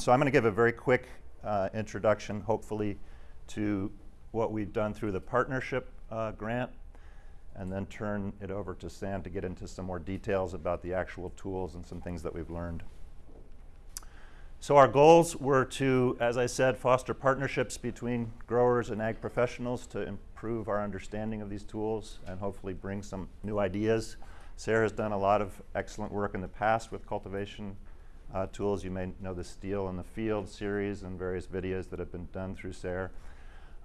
so I'm going to give a very quick uh, introduction, hopefully, to what we've done through the partnership uh, grant, and then turn it over to Sam to get into some more details about the actual tools and some things that we've learned. So our goals were to, as I said, foster partnerships between growers and ag professionals to improve our understanding of these tools and hopefully bring some new ideas. SARE has done a lot of excellent work in the past with cultivation uh, tools. You may know the Steel in the Field series and various videos that have been done through SARE.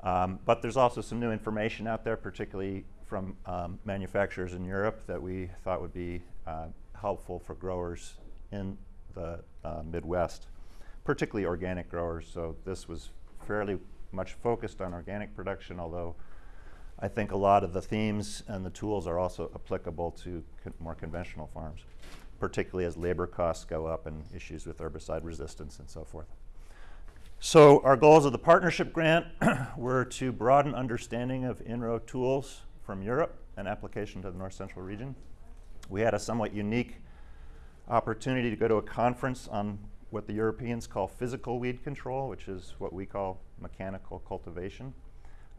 Um, but there's also some new information out there, particularly from um, manufacturers in Europe that we thought would be uh, helpful for growers in the uh, Midwest, particularly organic growers. So this was fairly much focused on organic production, although I think a lot of the themes and the tools are also applicable to con more conventional farms, particularly as labor costs go up and issues with herbicide resistance and so forth. So our goals of the partnership grant were to broaden understanding of in-row tools from Europe and application to the North Central region. We had a somewhat unique opportunity to go to a conference on what the Europeans call physical weed control, which is what we call mechanical cultivation.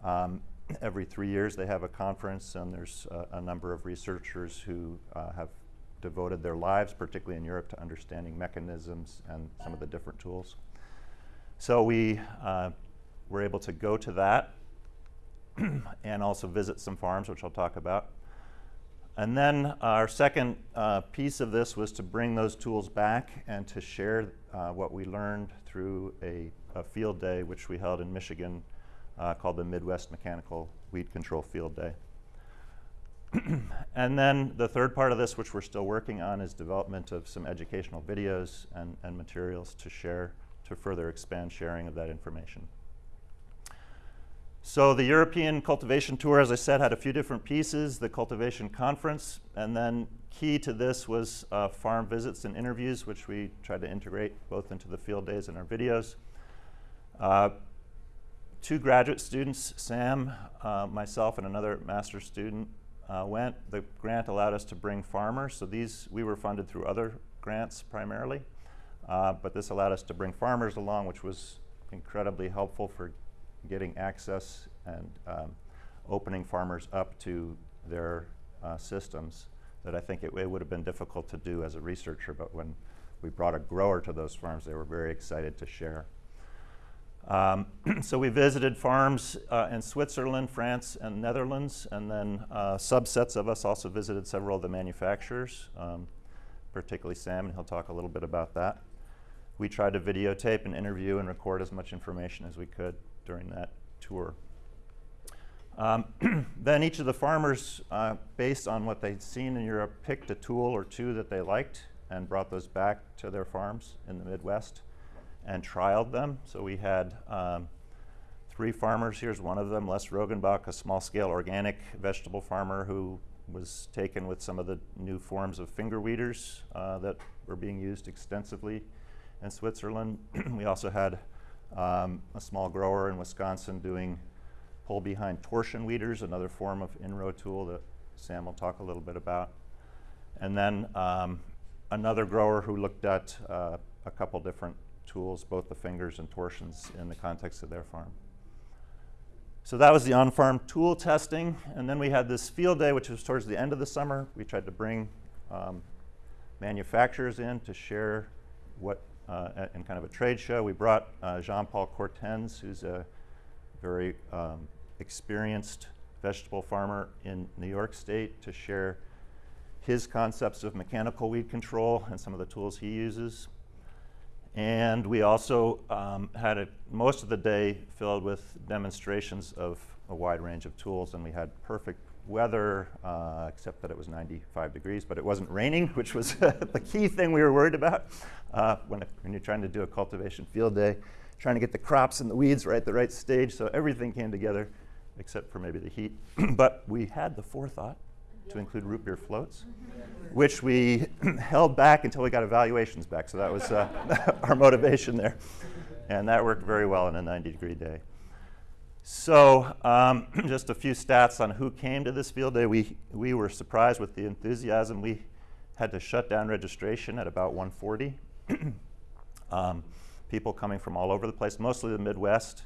Um, every three years they have a conference and there's uh, a number of researchers who uh, have devoted their lives, particularly in Europe, to understanding mechanisms and some of the different tools. So we uh, were able to go to that and also visit some farms, which I'll talk about. And then our second uh, piece of this was to bring those tools back and to share uh, what we learned through a, a, field day, which we held in Michigan uh, called the Midwest Mechanical Weed Control Field Day. and then the third part of this, which we're still working on, is development of some educational videos and, and materials to share to further expand sharing of that information. So the European Cultivation Tour, as I said, had a few different pieces, the Cultivation Conference, and then key to this was uh, farm visits and interviews, which we tried to integrate both into the field days and our videos. Uh, two graduate students, Sam, uh, myself, and another master's student uh, went. The grant allowed us to bring farmers, so these, we were funded through other grants primarily, uh, but this allowed us to bring farmers along, which was incredibly helpful for getting access and um, opening farmers up to their uh, systems that I think it, it, would have been difficult to do as a researcher, but when we brought a grower to those farms, they were very excited to share. Um, so we visited farms uh, in Switzerland, France, and Netherlands, and then uh, subsets of us also visited several of the manufacturers, um, particularly Sam, and he'll talk a little bit about that. We tried to videotape and interview and record as much information as we could during that tour. Um, then each of the farmers, uh, based on what they'd seen in Europe, picked a tool or two that they liked and brought those back to their farms in the Midwest and trialed them. So we had um, three farmers. Here's one of them, Les Rogenbach, a small-scale organic vegetable farmer who was taken with some of the new forms of finger weeders uh, that were being used extensively in Switzerland. we also had um, a small grower in Wisconsin doing pull behind torsion weeders, another form of in-row tool that Sam will talk a little bit about. And then um, another grower who looked at uh, a couple different tools, both the fingers and torsions in the context of their farm. So that was the on-farm tool testing. And then we had this field day, which was towards the end of the summer. We tried to bring um, manufacturers in to share what uh, in kind of a trade show. We brought uh, Jean-Paul Courtens, who's a very um, experienced vegetable farmer in New York State to share his concepts of mechanical weed control and some of the tools he uses. And we also um, had a, most of the day filled with demonstrations of a wide range of tools, and we had perfect weather, uh, except that it was 95 degrees, but it wasn't raining, which was the key thing we were worried about uh, when, it, when you're trying to do a cultivation field day, trying to get the crops and the weeds right at the right stage, so everything came together except for maybe the heat. but we had the forethought to include root beer floats, which we held back until we got evaluations back, so that was uh, our motivation there. And that worked very well in a 90 degree day. So um, just a few stats on who came to this field day. We, we were surprised with the enthusiasm. We had to shut down registration at about 140. um, people coming from all over the place, mostly the Midwest.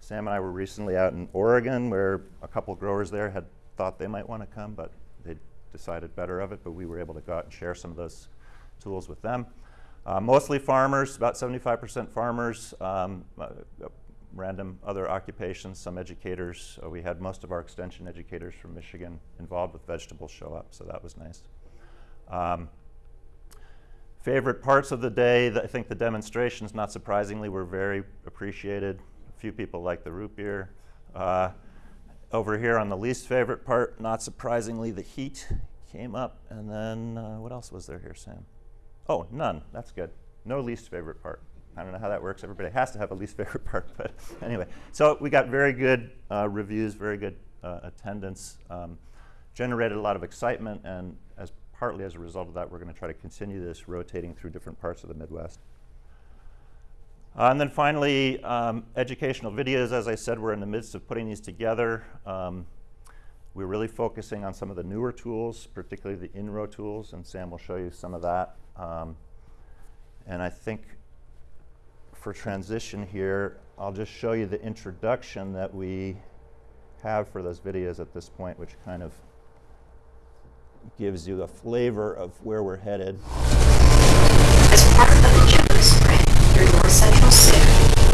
Sam and I were recently out in Oregon where a couple growers there had thought they might want to come, but decided better of it, but we were able to go out and share some of those tools with them. Uh, mostly farmers, about 75% farmers, um, uh, random other occupations, some educators. Uh, we had most of our extension educators from Michigan involved with vegetables show up, so that was nice. Um, favorite parts of the day, I think the demonstrations, not surprisingly, were very appreciated. A few people liked the root beer. Uh, over here on the least favorite part, not surprisingly, the heat came up. And then uh, what else was there here, Sam? Oh, none. That's good. No least favorite part. I don't know how that works. Everybody has to have a least favorite part, but anyway. So we got very good uh, reviews, very good uh, attendance, um, generated a lot of excitement, and as partly as a result of that, we're going to try to continue this rotating through different parts of the Midwest. Uh, and then finally, um, educational videos. As I said, we're in the midst of putting these together. Um, we're really focusing on some of the newer tools, particularly the in-row tools, and Sam will show you some of that. Um, and I think for transition here, I'll just show you the introduction that we have for those videos at this point, which kind of gives you a flavor of where we're headed. Central SIG,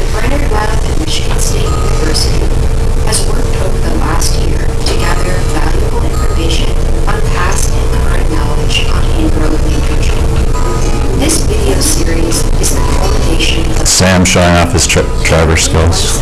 the Brainard Lab at Michigan State University has worked over the last year to gather valuable information on past and current knowledge on weed control. This video series is the culmination of Sam showing off his tri- driver skills.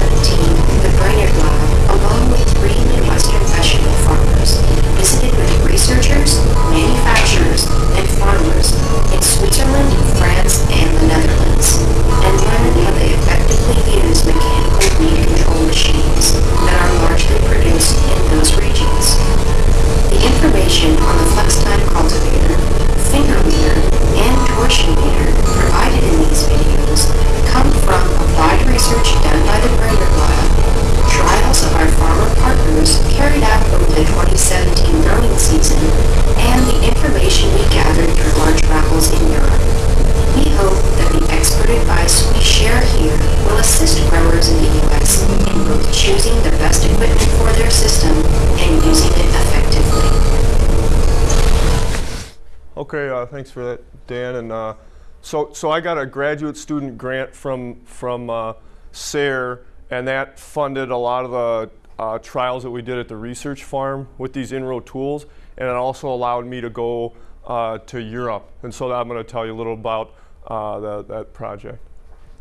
Okay, uh, thanks for that, Dan. And uh, so, so I got a graduate student grant from from uh, SARE, and that funded a lot of the uh, trials that we did at the research farm with these in-row tools, and it also allowed me to go uh, to Europe. And so I'm going to tell you a little about uh, the, that project.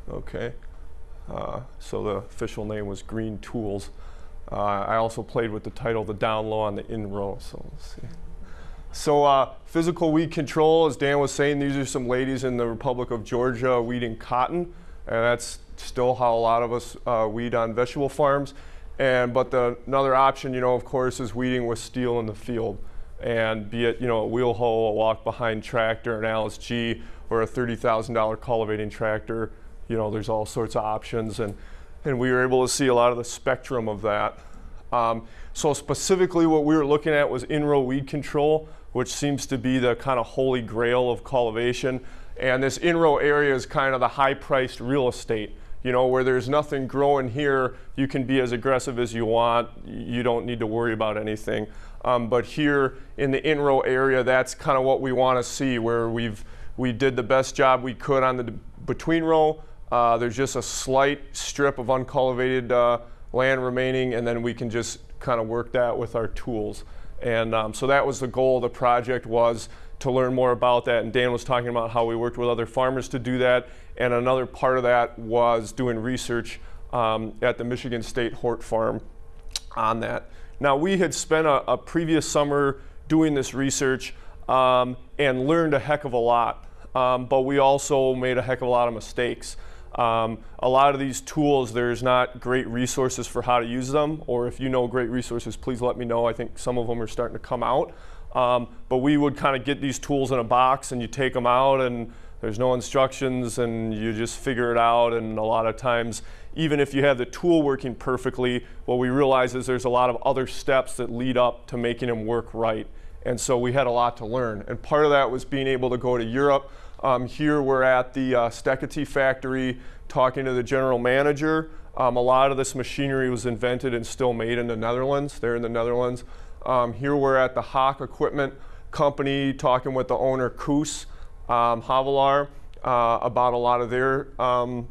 Okay. So the official name was Green Tools. I also played with the title The Down Low on the In-Row. So let's see. So uh, physical weed control, as Dan was saying, these are some ladies in the Republic of Georgia weeding cotton, and that's still how a lot of us uh, weed on vegetable farms. And but the, another option, you know, of course, is weeding with steel in the field, and be it you know a wheel hoe, a walk-behind tractor, an Allis G, or a $30,000 cultivating tractor. You know, there's all sorts of options, and and we were able to see a lot of the spectrum of that. Um, so specifically what we were looking at was in-row weed control, which seems to be the kind of holy grail of cultivation. And this in-row area is kind of the high-priced real estate. You know, where there's nothing growing here, you can be as aggressive as you want. You don't need to worry about anything. Um, but here in the in-row area, that's kind of what we want to see, where we've we did the best job we could on the between row. Uh, there's just a slight strip of uncultivated uh, land remaining, and then we can just kind of work that with our tools. And um, so that was the goal of the project was to learn more about that. And Dan was talking about how we worked with other farmers to do that. And another part of that was doing research um, at the Michigan State Hort Farm on that. Now we had spent a, a previous summer doing this research um, and learned a heck of a lot. Um, but we also made a heck of a lot of mistakes. Um, a lot of these tools, there's not great resources for how to use them, or if you know great resources, please let me know. I think some of them are starting to come out. Um, but we would kind of get these tools in a box and you take them out and there's no instructions and you just figure it out. And a lot of times, even if you have the tool working perfectly, what we realize is there's a lot of other steps that lead up to making them work right. And so we had a lot to learn. And part of that was being able to go to Europe Um, here we're at the uh, Steketee factory talking to the general manager. Um, a lot of this machinery was invented and still made in the Netherlands. They're in the Netherlands. Um, here we're at the Hawk Equipment Company talking with the owner, Koos um, Havelaar, uh, about a lot of their um,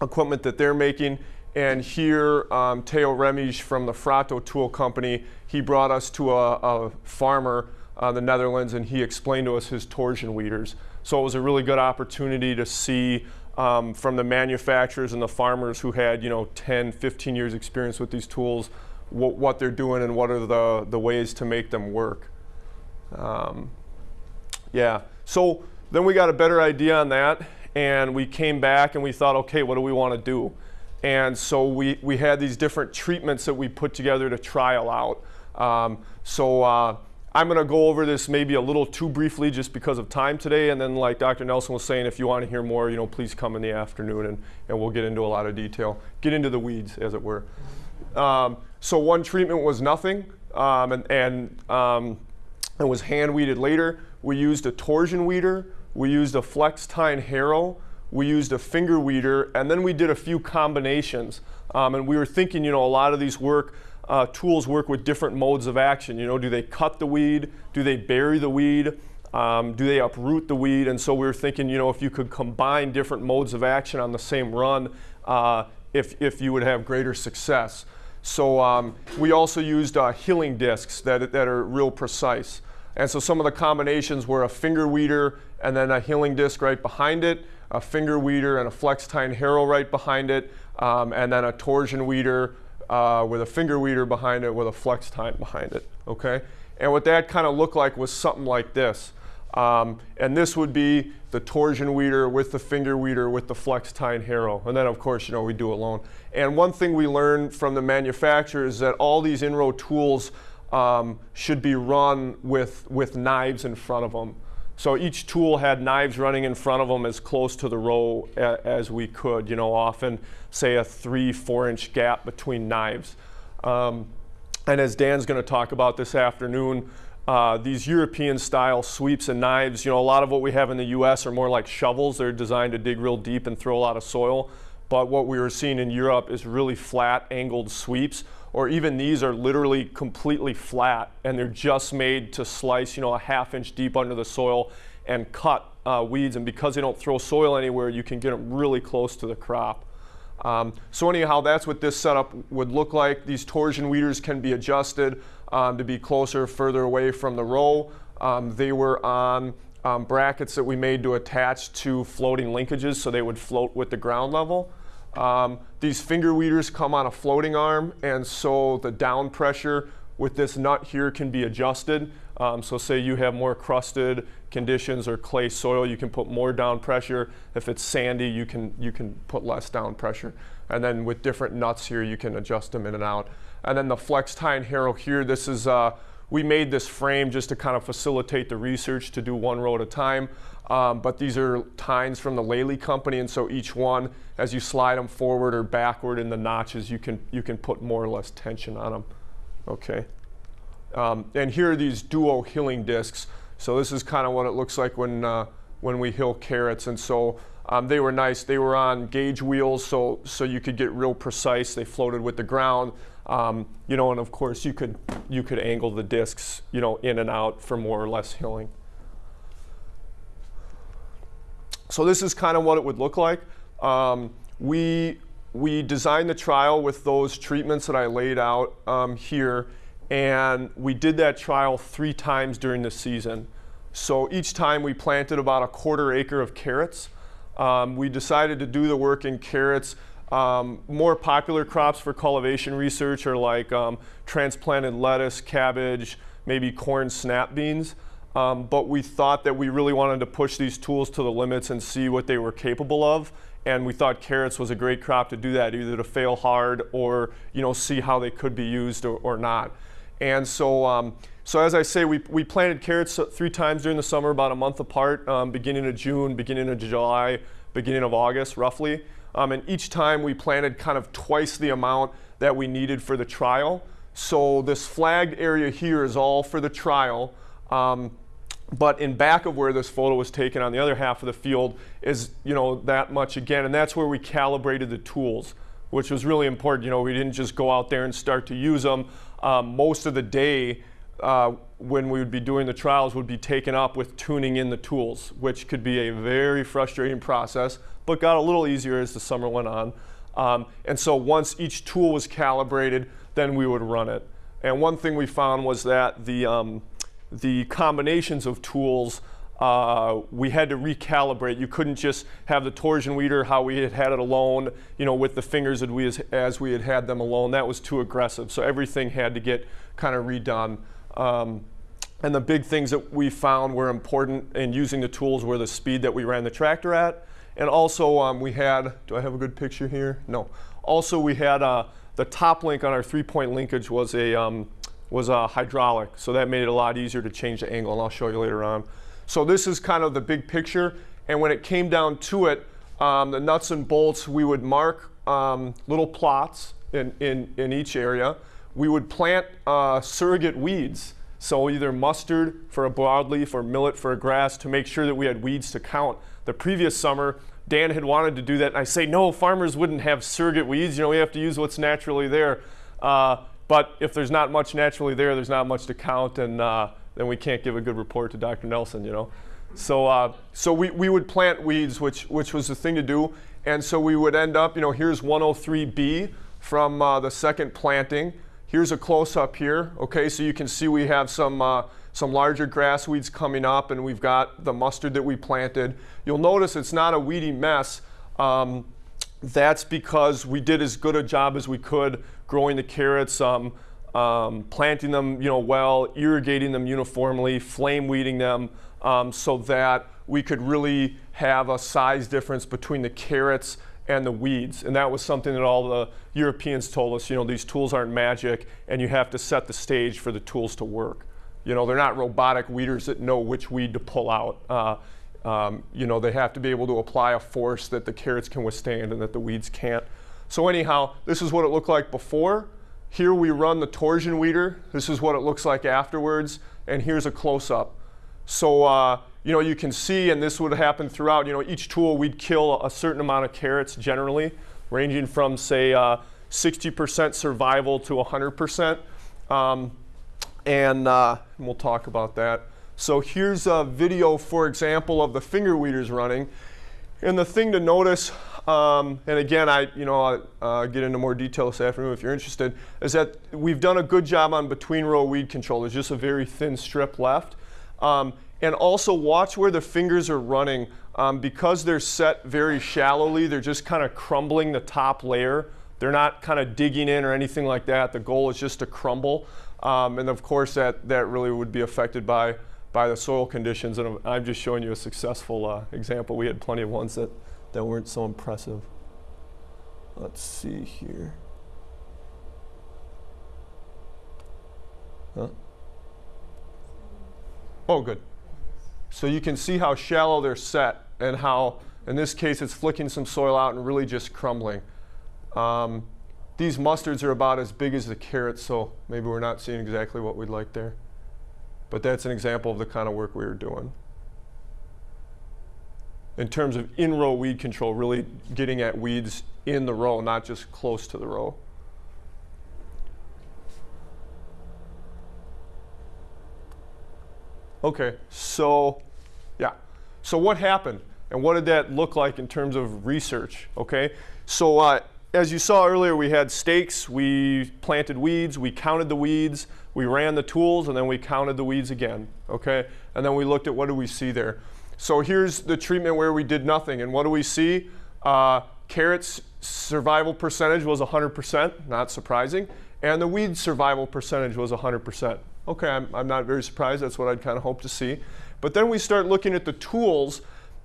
equipment that they're making. And here, um, Theo Remige from the Frato Tool Company, he brought us to a, a farmer uh, the Netherlands and he explained to us his torsion weeders. So it was a really good opportunity to see um, from the manufacturers and the farmers who had, you know, 10, 15 years experience with these tools, what, what they're doing and what are the, the ways to make them work. Um, yeah, so then we got a better idea on that and we came back and we thought, okay, what do we want to do? And so we, we had these different treatments that we put together to trial out. Um, so uh, I'm going to go over this maybe a little too briefly just because of time today. And then like Dr. Nelson was saying, if you want to hear more, you know, please come in the afternoon and, and we'll get into a lot of detail. Get into the weeds, as it were. Um, so one treatment was nothing um, and, and um, it was hand weeded later. We used a torsion weeder. We used a flex tine harrow we used a finger weeder, and then we did a few combinations. Um, and we were thinking, you know, a lot of these work, uh, tools work with different modes of action. You know, do they cut the weed? Do they bury the weed? Um, do they uproot the weed? And so we were thinking, you know, if you could combine different modes of action on the same run, uh, if, if you would have greater success. So um, we also used uh, hilling discs that, that are real precise. And so some of the combinations were a finger weeder and then a hilling disc right behind it a finger weeder and a flex tine harrow right behind it, um, and then a torsion weeder uh, with a finger weeder behind it with a flex tine behind it, okay? And what that kind of looked like was something like this. Um, and this would be the torsion weeder with the finger weeder with the flex tine harrow. And then of course, you know, we do it alone. And one thing we learned from the manufacturer is that all these in-row tools um, should be run with, with knives in front of them. So each tool had knives running in front of them as close to the row a, as we could, you know, often say a three, four inch gap between knives. Um, and as Dan's going to talk about this afternoon, uh, these European style sweeps and knives, you know, a lot of what we have in the US are more like shovels. They're designed to dig real deep and throw a lot of soil. But what we were seeing in Europe is really flat angled sweeps or even these are literally completely flat and they're just made to slice, you know, a half inch deep under the soil and cut uh, weeds. And because they don't throw soil anywhere, you can get them really close to the crop. Um, so anyhow, that's what this setup would look like. These torsion weeders can be adjusted um, to be closer, further away from the row. Um, they were on um, brackets that we made to attach to floating linkages so they would float with the ground level. Um, these finger weeders come on a floating arm, and so the down pressure with this nut here can be adjusted. Um, so say you have more crusted conditions or clay soil, you can put more down pressure. If it's sandy, you can, you can put less down pressure. And then with different nuts here, you can adjust them in and out. And then the flex tine harrow here, this is, uh, we made this frame just to kind of facilitate the research to do one row at a time. Um, but these are tines from the Lely company, and so each one, as you slide them forward or backward in the notches, you can, you can put more or less tension on them. Okay. Um, and here are these duo hilling discs. So this is kind of what it looks like when, uh, when we hill carrots. And so um, they were nice. They were on gauge wheels, so, so you could get real precise. They floated with the ground. Um, you know, and of course you could, you could angle the discs, you know, in and out for more or less hilling. So this is kind of what it would look like. Um, we, we designed the trial with those treatments that I laid out um, here, and we did that trial three times during the season. So each time we planted about a quarter acre of carrots. Um, we decided to do the work in carrots. Um, more popular crops for cultivation research are like um, transplanted lettuce, cabbage, maybe corn snap beans. Um, but we thought that we really wanted to push these tools to the limits and see what they were capable of. And we thought carrots was a great crop to do that, either to fail hard or you know see how they could be used or, or not. And so, um, so as I say, we, we planted carrots three times during the summer, about a month apart, um, beginning of June, beginning of July, beginning of August, roughly. Um, and each time we planted kind of twice the amount that we needed for the trial. So this flagged area here is all for the trial. Um, but in back of where this photo was taken on the other half of the field is you know that much again and that's where we calibrated the tools which was really important you know we didn't just go out there and start to use them um, most of the day uh, when we would be doing the trials would be taken up with tuning in the tools which could be a very frustrating process but got a little easier as the summer went on um, and so once each tool was calibrated then we would run it and one thing we found was that the um, the combinations of tools uh, we had to recalibrate. You couldn't just have the torsion weeder how we had had it alone, you know, with the fingers we, as, as we had had them alone. That was too aggressive. So everything had to get kind of redone. Um, and the big things that we found were important in using the tools were the speed that we ran the tractor at. And also um, we had, do I have a good picture here? No. Also we had uh, the top link on our three-point linkage was a, um, was a hydraulic. So that made it a lot easier to change the angle, and I'll show you later on. So this is kind of the big picture. And when it came down to it, um, the nuts and bolts, we would mark um, little plots in, in, in each area. We would plant uh, surrogate weeds. So either mustard for a broadleaf or millet for a grass to make sure that we had weeds to count. The previous summer, Dan had wanted to do that. And I say, no, farmers wouldn't have surrogate weeds. You know, we have to use what's naturally there. Uh, but if there's not much naturally there, there's not much to count, and uh, then we can't give a good report to Dr. Nelson, you know. So, uh, so we, we would plant weeds, which, which was the thing to do. And so we would end up, you know, here's 103B from uh, the second planting. Here's a close-up here. Okay, so you can see we have some, uh, some larger grass weeds coming up, and we've got the mustard that we planted. You'll notice it's not a weedy mess. Um, that's because we did as good a job as we could growing the carrots, um, um, planting them you know, well, irrigating them uniformly, flame weeding them um, so that we could really have a size difference between the carrots and the weeds. And that was something that all the Europeans told us, you know, these tools aren't magic and you have to set the stage for the tools to work. You know, they're not robotic weeders that know which weed to pull out. Uh, um, you know, they have to be able to apply a force that the carrots can withstand and that the weeds can't. So anyhow, this is what it looked like before. Here we run the torsion weeder. This is what it looks like afterwards. And here's a close-up. So, uh, you know, you can see, and this would happen throughout, you know, each tool we'd kill a certain amount of carrots generally, ranging from, say, 60% uh, survival to 100%. Um, and, uh, and we'll talk about that. So here's a video, for example, of the finger weeders running. And the thing to notice, um, and again, I you know I'll, uh, get into more detail this afternoon if you're interested, is that we've done a good job on between row weed control. There's just a very thin strip left. Um, and also watch where the fingers are running. Um, because they're set very shallowly, they're just kind of crumbling the top layer. They're not kind of digging in or anything like that. The goal is just to crumble. Um, and of course, that, that really would be affected by by the soil conditions. And I'm just showing you a successful uh, example. We had plenty of ones that, that weren't so impressive. Let's see here. Huh? Oh, good. So you can see how shallow they're set and how, in this case, it's flicking some soil out and really just crumbling. Um, these mustards are about as big as the carrots, so maybe we're not seeing exactly what we'd like there. But that's an example of the kind of work we were doing. In terms of in-row weed control, really getting at weeds in the row, not just close to the row. Okay, so yeah. So what happened? And what did that look like in terms of research? Okay, so uh, as you saw earlier, we had stakes, we planted weeds, we counted the weeds, we ran the tools and then we counted the weeds again, okay? And then we looked at what do we see there. So here's the treatment where we did nothing. And what do we see? Uh, carrots survival percentage was 100%, not surprising. And the weed survival percentage was 100%. Okay, I'm, I'm not very surprised. That's what I'd kind of hope to see. But then we start looking at the tools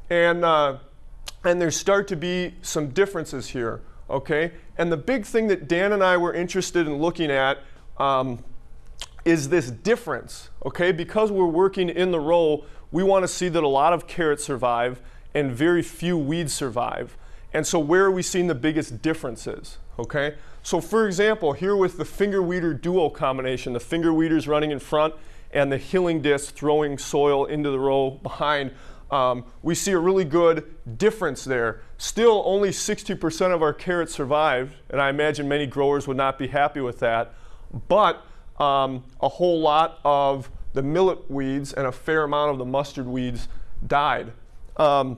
and, uh, and there start to be some differences here, okay? And the big thing that Dan and I were interested in looking at um, is this difference, okay? Because we're working in the row, we want to see that a lot of carrots survive and very few weeds survive. And so where are we seeing the biggest differences, okay? So for example, here with the finger weeder duo combination, the finger weeders running in front and the hilling disc throwing soil into the row behind, um, we see a really good difference there. Still, only 60% of our carrots survived, and I imagine many growers would not be happy with that. But um, a whole lot of the millet weeds and a fair amount of the mustard weeds died. Um,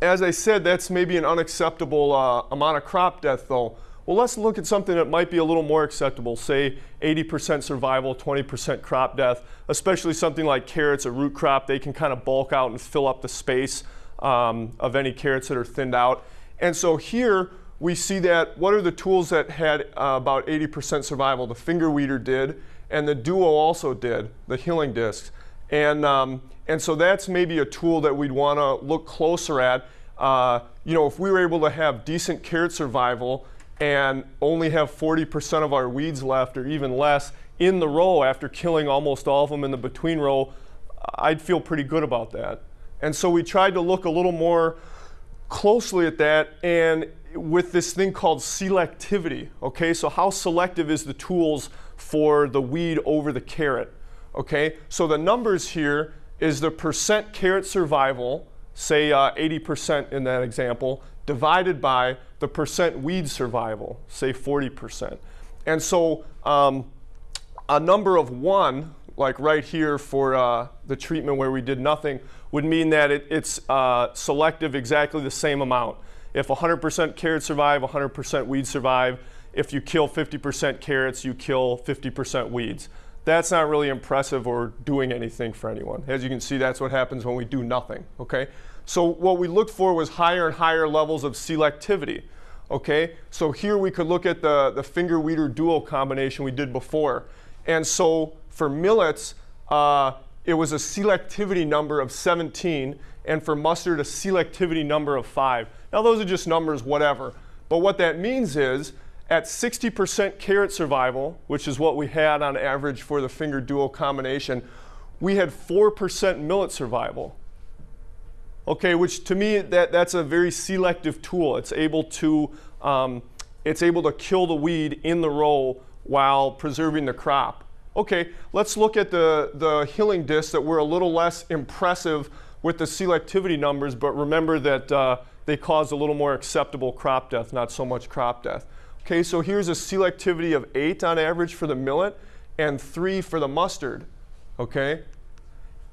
as I said, that's maybe an unacceptable uh, amount of crop death, though. Well, let's look at something that might be a little more acceptable, say 80% survival, 20% crop death, especially something like carrots, a root crop. They can kind of bulk out and fill up the space um, of any carrots that are thinned out. And so here we see that what are the tools that had uh, about 80% survival? The finger weeder did, and the Duo also did, the hilling discs. And, um, and so that's maybe a tool that we'd want to look closer at. Uh, you know, if we were able to have decent carrot survival and only have 40% of our weeds left or even less in the row after killing almost all of them in the between row, I'd feel pretty good about that. And so we tried to look a little more closely at that and with this thing called selectivity. Okay, so how selective is the tools for the weed over the carrot? Okay, so the numbers here is the percent carrot survival, say 80% uh, in that example, divided by the percent weed survival, say 40%. And so um, a number of one, like right here for uh, the treatment where we did nothing, would mean that it, it's uh, selective exactly the same amount. If 100% carrots survive, 100% weeds survive. If you kill 50% carrots, you kill 50% weeds. That's not really impressive or doing anything for anyone. As you can see, that's what happens when we do nothing, okay? So what we looked for was higher and higher levels of selectivity. Okay, so here we could look at the, the finger weeder duo combination we did before. And so for millets, uh, it was a selectivity number of 17, and for mustard, a selectivity number of 5. Now those are just numbers, whatever. But what that means is, at 60% carrot survival, which is what we had on average for the finger duo combination, we had 4% millet survival okay, which to me, that, that's a very selective tool. It's able to, um, it's able to kill the weed in the row while preserving the crop. Okay, let's look at the, the hilling discs that were a little less impressive with the selectivity numbers, but remember that uh, they caused a little more acceptable crop death, not so much crop death. Okay, so here's a selectivity of 8 on average for the millet and 3 for the mustard. Okay,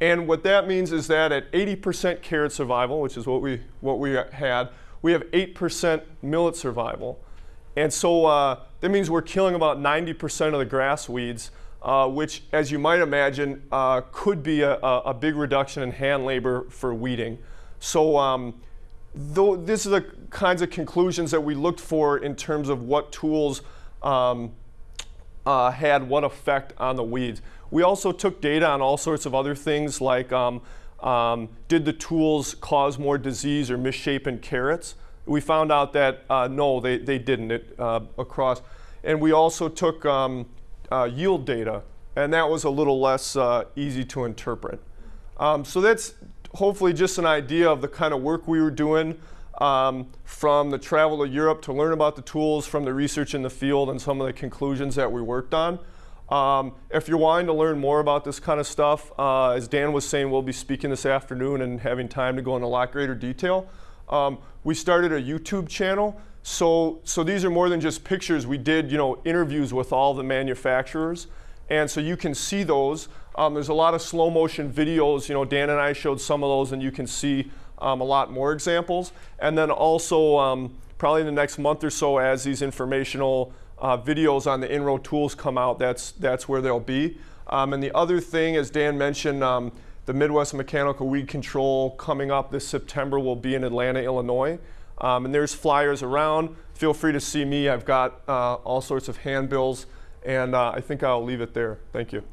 and what that means is that at 80% carrot survival, which is what we, what we had, we have 8% millet survival. And so uh, that means we're killing about 90% of the grass weeds, uh, which, as you might imagine, uh, could be a, a, big reduction in hand labor for weeding. So um, though these are the kinds of conclusions that we looked for in terms of what tools um, uh, had what effect on the weeds. We also took data on all sorts of other things like um, um, did the tools cause more disease or misshapen carrots? We found out that uh, no, they, they didn't it, uh, across. And we also took um, uh, yield data, and that was a little less uh, easy to interpret. Um, so that's hopefully just an idea of the kind of work we were doing um, from the travel to Europe to learn about the tools, from the research in the field, and some of the conclusions that we worked on. Um, if you're wanting to learn more about this kind of stuff, uh, as Dan was saying, we'll be speaking this afternoon and having time to go into a lot greater detail. Um, we started a YouTube channel. So, so these are more than just pictures. We did you know, interviews with all the manufacturers. And so you can see those. Um, there's a lot of slow motion videos. You know, Dan and I showed some of those, and you can see um, a lot more examples. And then also, um, probably in the next month or so, as these informational uh, videos on the in-row tools come out, that's, that's where they'll be. Um, and the other thing, as Dan mentioned, um, the Midwest Mechanical Weed Control coming up this September will be in Atlanta, Illinois. Um, and there's flyers around. Feel free to see me. I've got uh, all sorts of handbills. And uh, I think I'll leave it there. Thank you.